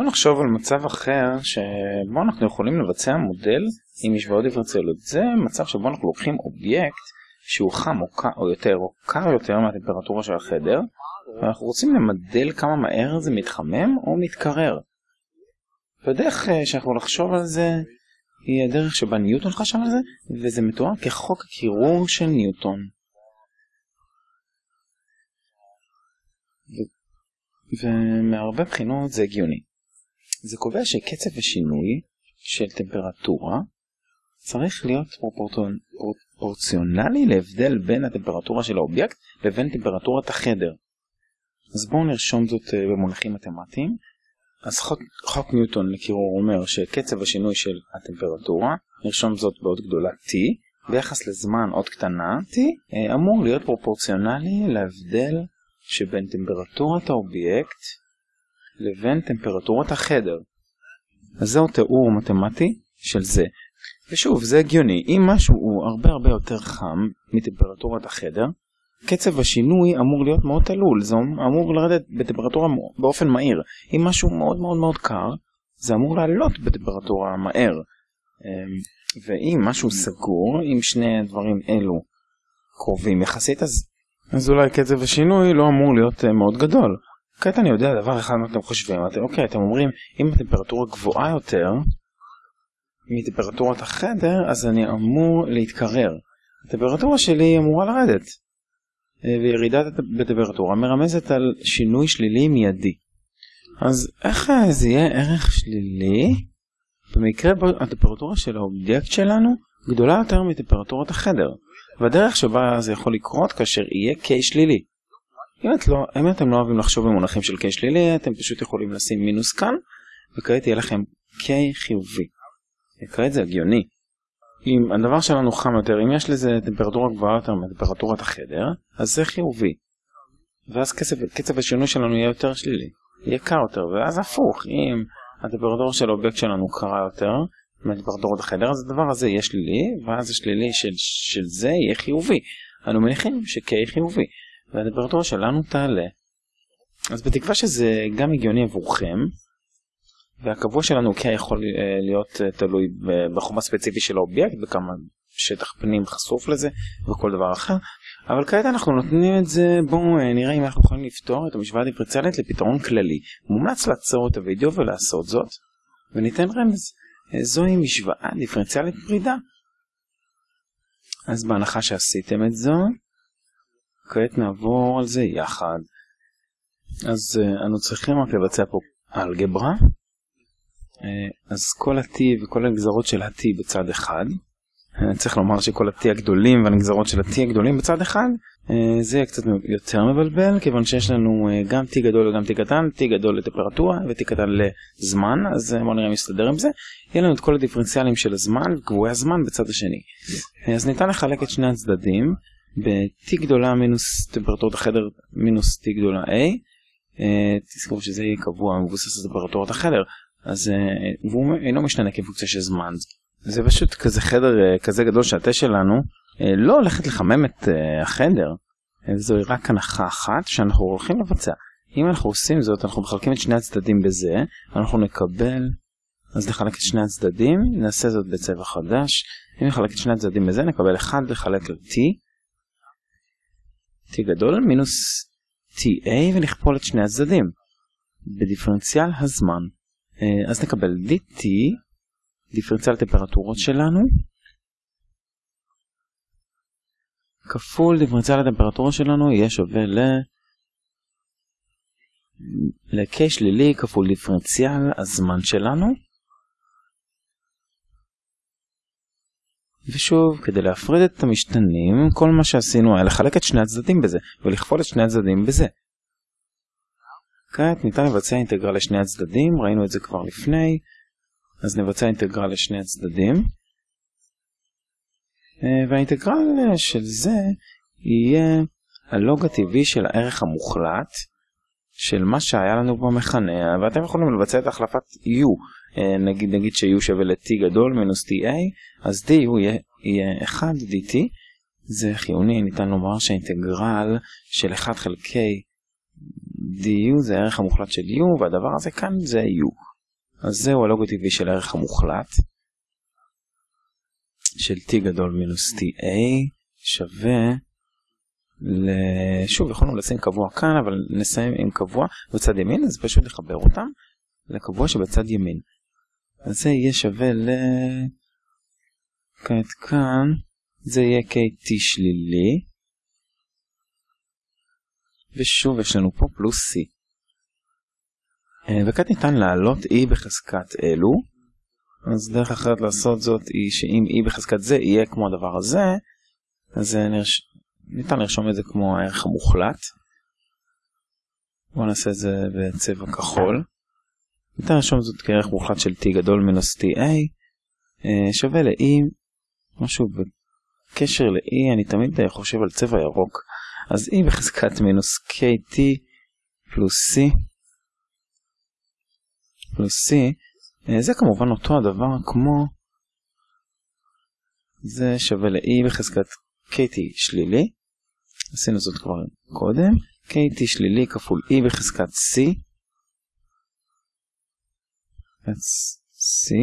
בוא נחשוב על מצב אחר שבו אנחנו יכולים לבצע מודל עם משוואות דיפרנציאליות. זה מצב שבו אנחנו לוקחים אובייקט שהוא חם או, קר, או יותר או קר יותר מהטמפרטורה של החדר ואנחנו רוצים למדל כמה מהר זה מתחמם או מתקרר. והדרך אה, שאנחנו לחשוב על זה היא הדרך שבה ניוטון חשב על זה וזה מתואר כחוק הקירור של ניוטון. ומהרבה בחינות זה הגיוני. זה קובע שקצב השינוי של טמפרטורה צריך להיות פרופורציונלי להבדל בין הטמפרטורה של האובייקט לבין טמפרטורת החדר. אז בואו נרשום זאת אה, במונחים מתמטיים. אז חוק, חוק ניוטון לקירור אומר שקצב השינוי של הטמפרטורה, נרשום זאת בעוד גדולה t, ביחס לזמן עוד קטנה t, אה, אמור להיות פרופורציונלי להבדל שבין טמפרטורת האובייקט לבין טמפרטורת החדר. אז זהו תיאור מתמטי של זה. ושוב, זה הגיוני, אם משהו הוא הרבה הרבה יותר חם מטמפרטורת החדר, קצב השינוי אמור להיות מאוד תלול, זה אמור לרדת בטמפרטורה באופן מהיר. אם משהו מאוד מאוד מאוד קר, זה אמור לעלות בטמפרטורה מהר. אמ, ואם משהו סגור, אם שני הדברים אלו קרובים יחסית, אז, אז אולי קצב השינוי לא אמור להיות אה, מאוד גדול. כעת אני יודע דבר אחד מה אתם חושבים, אתם, אוקיי, אתם אומרים אם הטמפרטורה גבוהה יותר מטמפרטורת החדר, אז אני אמור להתקרר. הטמפרטורה שלי אמורה לרדת. אה, וירידה בטמפרטורה מרמזת על שינוי שלילי מיידי. אז איך אה, זה יהיה ערך שלילי במקרה הטמפרטורה של האובייקט שלנו גדולה יותר מטמפרטורת החדר, והדרך שבה זה יכול לקרות כאשר יהיה K שלילי. אם, את לא, אם אתם לא אוהבים לחשוב במונחים של K שלילי, אתם פשוט יכולים לשים מינוס כאן, וכעת יהיה לכם K חיובי. כעת זה הגיוני. אם הדבר שלנו חם יותר, אם יש לזה טמפרטורה גבוהה יותר מטמפרטורת החדר, אז זה חיובי. ואז קצב, קצב השינוי שלנו יהיה יותר שלילי, יהיה קר יותר, ואז הפוך, אם הטמפרטורה של האובייקט שלנו קרה יותר מטמפרטורת החדר, אז הדבר הזה יהיה שלילי, ואז השלילי של, של זה יהיה חיובי. אנו מניחים ש-K חיובי, והטמפרטורה שלנו תעלה. אז בתקווה שזה גם הגיוני עבורכם, והקבוע שלנו כן יכול אה, להיות אה, תלוי בחום הספציפי של האובייקט, בכמה שטח פנים חשוף לזה וכל דבר אחר, אבל כעת אנחנו נותנים את זה, בואו אה, נראה אם אנחנו יכולים לפתור את המשוואה הדיפרנציאלית לפתרון כללי. מומלץ לעצור את הוידאו ולעשות זאת, וניתן רמז. זוהי משוואה דיפרנציאלית פרידה. אז בהנחה שעשיתם את זו, כעת נעבור על זה יחד. אז אנו צריכים רק לבצע פה אלגברה. אה, אז כל ה-T וכל הנגזרות של ה-T בצד אחד, אה, צריך לומר שכל ה-T הגדולים והנגזרות של ה-T הגדולים בצד אחד, אה, זה יהיה קצת יותר מבלבל, כיוון שיש לנו גם T גדול וגם T קטן, T גדול לטמפרטורה ו-T קטן לזמן, אז בואו נראה אם נסתדר עם זה. יהיה לנו את כל הדיפרנציאלים של הזמן וקבועי הזמן בצד השני. אז ניתן לחלק את שני הצדדים ב-T גדולה מינוס טמפרטורת החדר מינוס T גדולה A. תזכרו שזה יהיה קבוע מבוסס על טמפרטורת החדר. אז uh, והוא אינו משתנה כפונקציה של זמן. זה פשוט כזה חדר uh, כזה גדול שהתה שלנו uh, לא הולכת לחמם את uh, החדר. זוהי רק הנחה אחת שאנחנו הולכים לבצע. אם אנחנו עושים זאת אנחנו מחלקים את שני הצדדים בזה אנחנו נקבל אז נחלק את שני הצדדים נעשה זאת בצבע חדש אם נחלק את שני הצדדים בזה נקבל 1 לחלק ל-t t גדול מינוס ta ונכפול את שני הצדדים בדיפרנציאל הזמן אה, אז נקבל dt, דיפרנציאל טמפרטורות שלנו, כפול דיפרנציאל הטמפרטורה שלנו יהיה שווה ל... ל-k שלילי כפול דיפרנציאל הזמן שלנו. ושוב, כדי להפריד את המשתנים, כל מה שעשינו היה לחלק את שני הצדדים בזה, ולכפול את שני הצדדים בזה. כעת ניתן לבצע אינטגרל לשני הצדדים, ראינו את זה כבר לפני, אז נבצע אינטגרל לשני הצדדים. אה, והאינטגרל של זה יהיה הלוג הטבעי של הערך המוחלט של מה שהיה לנו במכנה, ואתם יכולים לבצע את החלפת u, אה, נגיד, נגיד ש-u שווה ל-t גדול מינוס ta, אז d הוא יהיה, יהיה 1 dt, זה חיוני, ניתן לומר שהאינטגרל של 1 חלקי du זה הערך המוחלט של u והדבר הזה כאן זה u. אז זהו הלוגו טבעי של הערך המוחלט של t גדול מינוס ta שווה. שוב יכולנו לשים קבוע כאן אבל נסיים עם קבוע בצד ימין אז פשוט לחבר אותם לקבוע שבצד ימין. אז זה יהיה שווה ל... כעת כאן זה יהיה kt שלילי ושוב יש לנו פה פלוס c. אה, וכעת ניתן להעלות e בחזקת אלו אז דרך אחרת לעשות זאת היא שאם e בחזקת זה יהיה כמו הדבר הזה אז נרש... ניתן לרשום את זה כמו הערך המוחלט. בואו נעשה את זה בצבע כחול. ניתן לרשום זאת כערך מוחלט של t גדול מינוס ta אה, שווה ל-e משהו בקשר ל-e אני תמיד חושב על צבע ירוק אז e בחזקת מינוס kt פלוס c פלוס c אה, זה כמובן אותו הדבר כמו זה שווה ל-e בחזקת kt שלילי עשינו זאת כבר קודם kt שלילי כפול e בחזקת c c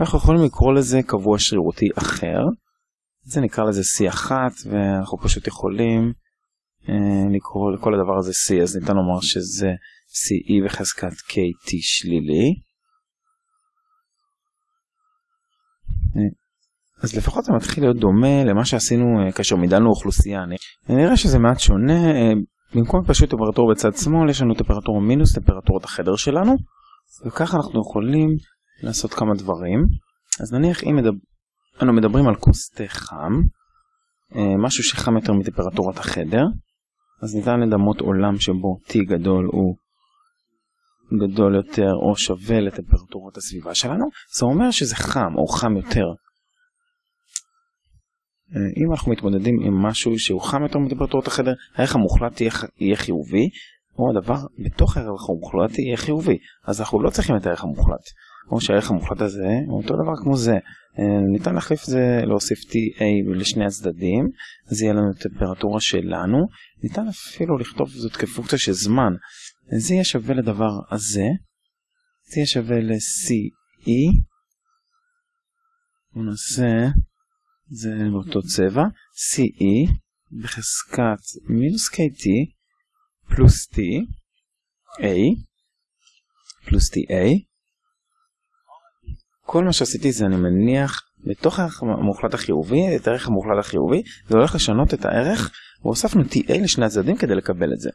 אנחנו יכולים לקרוא לזה קבוע שרירותי אחר. זה נקרא לזה C1 ואנחנו פשוט יכולים אה, לקרוא לכל הדבר הזה C אז ניתן לומר שזה CE בחזקת KT שלילי. אז לפחות זה מתחיל להיות דומה למה שעשינו אה, כאשר מידלנו אוכלוסייה. נראה שזה מעט שונה, אה, במקום פשוט טמפרטורה בצד שמאל יש לנו טמפרטורה מינוס טמפרטורת החדר שלנו וככה אנחנו יכולים לעשות כמה דברים. אז נניח אם אנו מדברים על כוס תה חם, אה, משהו שחם יותר מטמפרטורת החדר, אז ניתן לדמות עולם שבו T גדול הוא גדול יותר או שווה לטמפרטורת הסביבה שלנו, זה אומר שזה חם או חם יותר. אה, אם אנחנו מתמודדים עם משהו שהוא חם יותר מטמפרטורת החדר, הערך המוחלט יהיה, יהיה חיובי, או הדבר בתוך הערך המוחלט יהיה חיובי, אז אנחנו לא צריכים את הערך המוחלט. או שהערך המוחלט הזה הוא אותו דבר כמו זה. אה, ניתן להחליף זה, להוסיף TA לשני הצדדים, אז יהיה לנו טמפרטורה שלנו. ניתן אפילו לכתוב זאת כפונקציה של זמן. זה יהיה שווה לדבר הזה, זה יהיה שווה ל-CE. בואו נעשה, זה באותו צבע, CE בחזקת מינוס KT פלוס T, A, פלוס TA. כל מה שעשיתי זה אני מניח בתוך הערך המוחלט החיובי, את הערך המוחלט החיובי, זה הולך לשנות את הערך, והוספנו TA לשני הצדדים כדי לקבל את זה.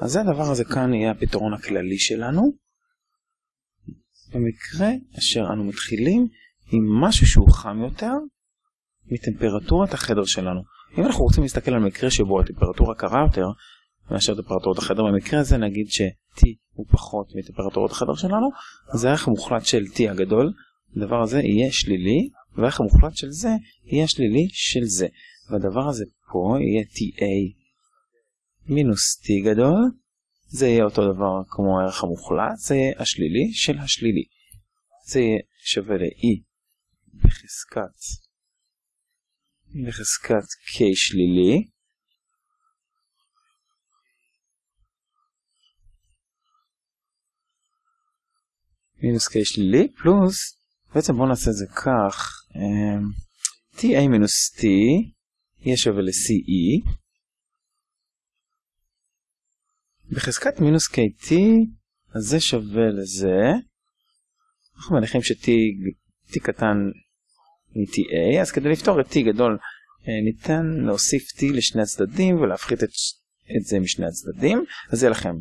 אז זה הדבר הזה כאן יהיה הפתרון הכללי שלנו. במקרה אשר אנו מתחילים עם משהו שהוא חם יותר מטמפרטורת החדר שלנו. אם אנחנו רוצים להסתכל על מקרה שבו הטמפרטורה קרה יותר מאשר טמפרטורת החדר, במקרה הזה נגיד ש-T הוא פחות מטמפרטורת החדר שלנו, אז הערך המוחלט של T הגדול, הדבר הזה יהיה שלילי, והערך המוחלט של זה יהיה שלילי של זה. והדבר הזה פה יהיה TA מינוס T גדול, זה יהיה אותו דבר כמו הערך המוחלט, זה יהיה השלילי של השלילי. זה יהיה שווה ל-E בחזקת, בחזקת K שלילי, מינוס k שלילי פלוס בעצם בואו נעשה את זה כך ta אמ, מינוס t יהיה שווה ל-ce בחזקת מינוס kt אז זה שווה לזה. אנחנו מניחים ש-t קטן מ-ta אז כדי לפתור את t גדול אה, ניתן להוסיף t לשני הצדדים ולהפחית את, את זה משני הצדדים. אז יהיה לכם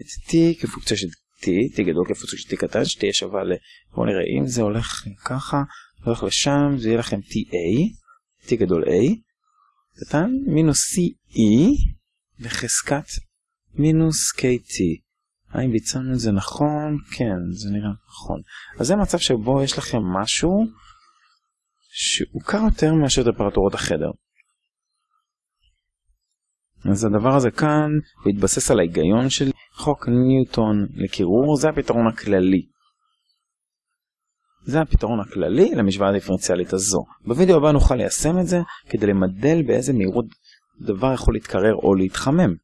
את t כפונקציה של t, t גדול כפונקציה של t קטן, שתהיה שווה ל... בואו נראה, אם זה הולך ככה, הולך לשם, זה יהיה לכם ta, t גדול a, קטן, מינוס ce בחזקת מינוס kt. האם ביצענו את זה נכון? כן, זה נראה נכון. אז זה מצב שבו יש לכם משהו שהוא קר יותר מאשר טמפרטורות החדר. אז הדבר הזה כאן, התבסס על ההיגיון של חוק ניוטון לקירור, זה הפתרון הכללי. זה הפתרון הכללי למשוואה הדיפרנציאלית הזו. בווידאו הבא נוכל ליישם את זה כדי למדל באיזה מהירות דבר יכול להתקרר או להתחמם.